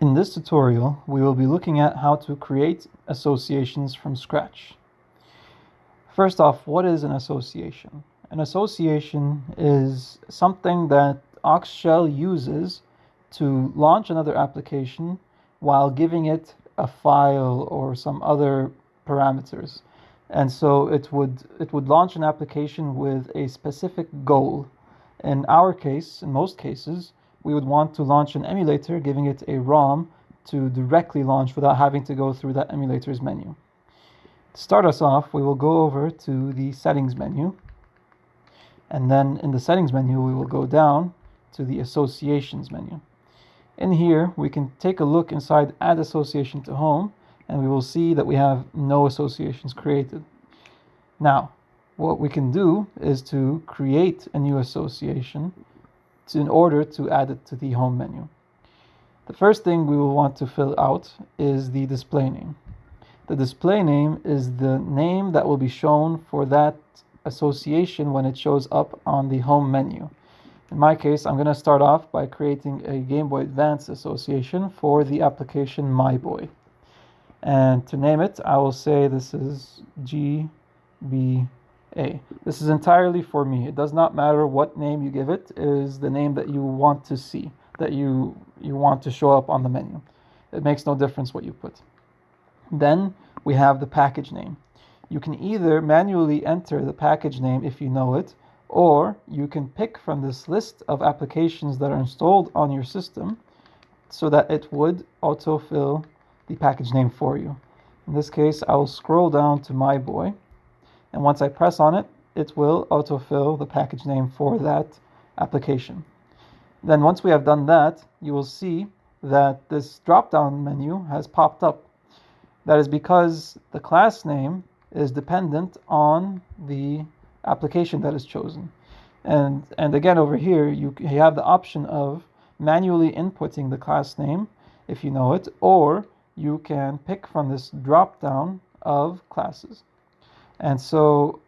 In this tutorial, we will be looking at how to create associations from scratch. First off, what is an association? An association is something that Oxshell uses to launch another application while giving it a file or some other parameters. And so it would, it would launch an application with a specific goal. In our case, in most cases, we would want to launch an emulator, giving it a ROM to directly launch without having to go through that emulator's menu. To start us off, we will go over to the settings menu. And then in the settings menu, we will go down to the associations menu. In here, we can take a look inside add association to home, and we will see that we have no associations created. Now, what we can do is to create a new association to, in order to add it to the home menu. The first thing we will want to fill out is the display name. The display name is the name that will be shown for that association when it shows up on the home menu. In my case, I'm going to start off by creating a Game Boy Advance association for the application My Boy. And to name it, I will say this is GB a. This is entirely for me. It does not matter what name you give it, it is the name that you want to see, that you, you want to show up on the menu. It makes no difference what you put. Then we have the package name. You can either manually enter the package name if you know it, or you can pick from this list of applications that are installed on your system so that it would autofill the package name for you. In this case, I will scroll down to MyBoy and once I press on it, it will autofill the package name for that application. Then once we have done that, you will see that this drop-down menu has popped up. That is because the class name is dependent on the application that is chosen. And, and again, over here, you, you have the option of manually inputting the class name, if you know it, or you can pick from this drop-down of classes. And so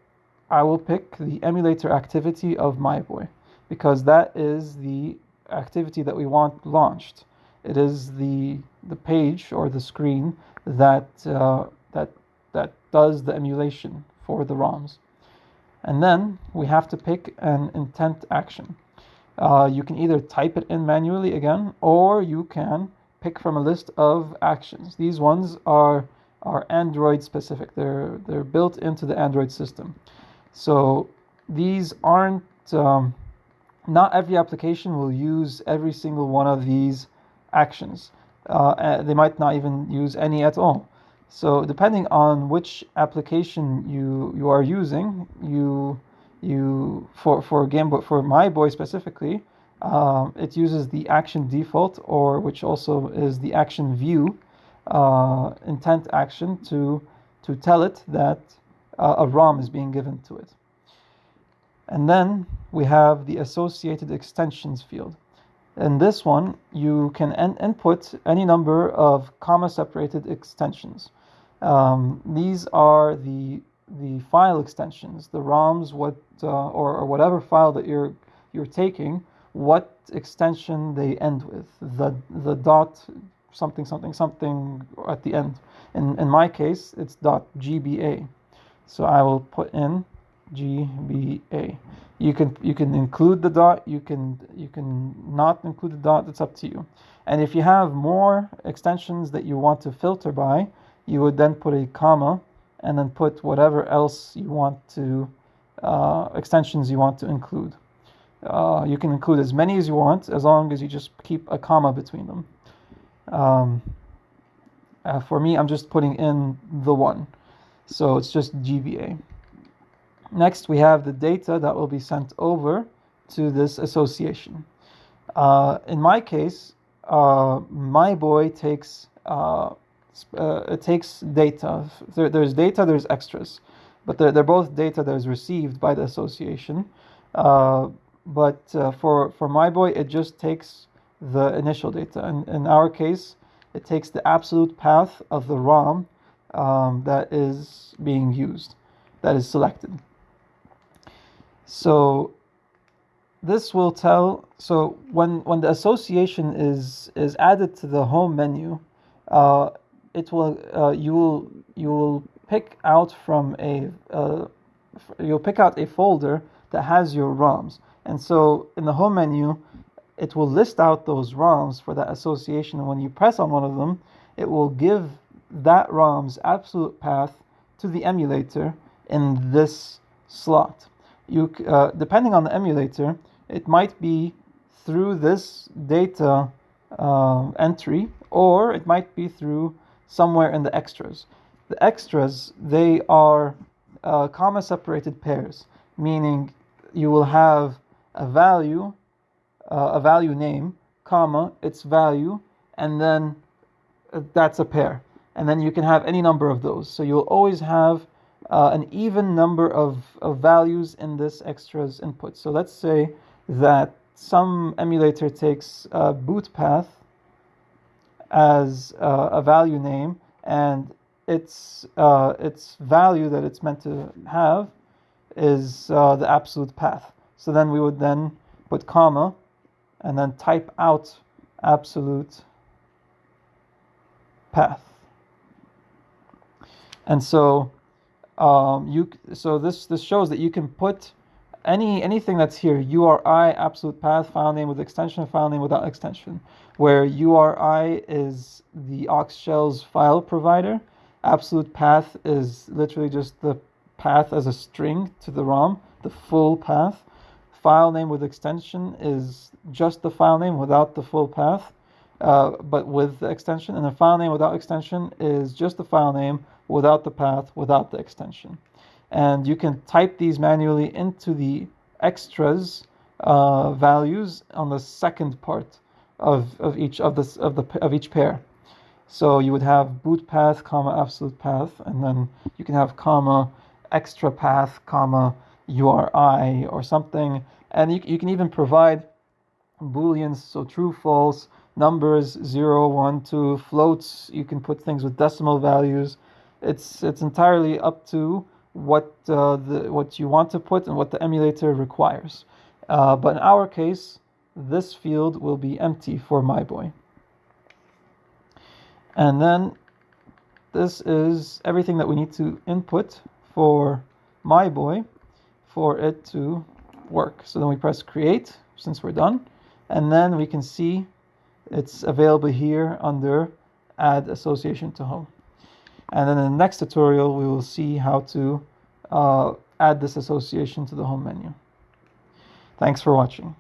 I will pick the emulator activity of MyBoy because that is the activity that we want launched. It is the the page or the screen that uh, that that does the emulation for the ROMs. And then we have to pick an intent action. Uh, you can either type it in manually again, or you can pick from a list of actions. These ones are are Android specific. They're they're built into the Android system. So these aren't um, not every application will use every single one of these actions. Uh, they might not even use any at all. So depending on which application you you are using, you you for for Game Boy for MyBoy specifically, um, it uses the action default or which also is the action view uh, intent action to, to tell it that uh, a ROM is being given to it. And then we have the associated extensions field. In this one, you can input any number of comma separated extensions. Um, these are the the file extensions, the ROMs, what uh, or, or whatever file that you're you're taking, what extension they end with. The the dot something something something at the end. In, in my case, it's .gba. So I will put in GBA. You can you can include the dot, you can you can not include the dot, it's up to you. And if you have more extensions that you want to filter by, you would then put a comma and then put whatever else you want to uh, extensions you want to include. Uh, you can include as many as you want as long as you just keep a comma between them. Um, uh, for me, I'm just putting in the one. So it's just GBA. Next, we have the data that will be sent over to this association. Uh, in my case, uh, MyBoy takes uh, uh, it takes data. There, there's data, there's extras, but they're, they're both data that is received by the association. Uh, but for for my boy, it just takes the initial data. And in our case, it takes the absolute path of the ROM um, that is being used, that is selected. So this will tell so when when the association is is added to the home menu uh, it will uh, you will you will pick out from a uh, you'll pick out a folder that has your ROMs and so in the home menu it will list out those ROMs for that association and when you press on one of them it will give that ROM's absolute path to the emulator in this slot you uh, depending on the emulator it might be through this data uh, entry or it might be through somewhere in the extras. The extras, they are uh, comma separated pairs, meaning you will have a value, uh, a value name, comma, its value, and then uh, that's a pair. And then you can have any number of those. So you'll always have uh, an even number of, of values in this extras input. So let's say that some emulator takes a boot path as uh, a value name and its uh, its value that it's meant to have is uh, the absolute path. So then we would then put comma and then type out absolute path. And so um, you so this this shows that you can put any anything that's here URI absolute path file name with extension file name without extension where URI is the Oxshell's file provider absolute path is literally just the path as a string to the ROM the full path file name with extension is just the file name without the full path uh, but with the extension and the file name without extension is just the file name without the path without the extension and you can type these manually into the extras uh, values on the second part of, of each of this of the of each pair. So you would have boot path, comma absolute path, and then you can have comma extra path, comma URI or something, and you, you can even provide booleans, so true, false, numbers, zero, one, two, floats. You can put things with decimal values. It's it's entirely up to what uh, the what you want to put and what the emulator requires. Uh, but in our case, this field will be empty for my boy. And then this is everything that we need to input for my boy for it to work. So then we press create since we're done. And then we can see it's available here under add association to home. And then in the next tutorial, we will see how to uh, add this association to the home menu. Thanks for watching.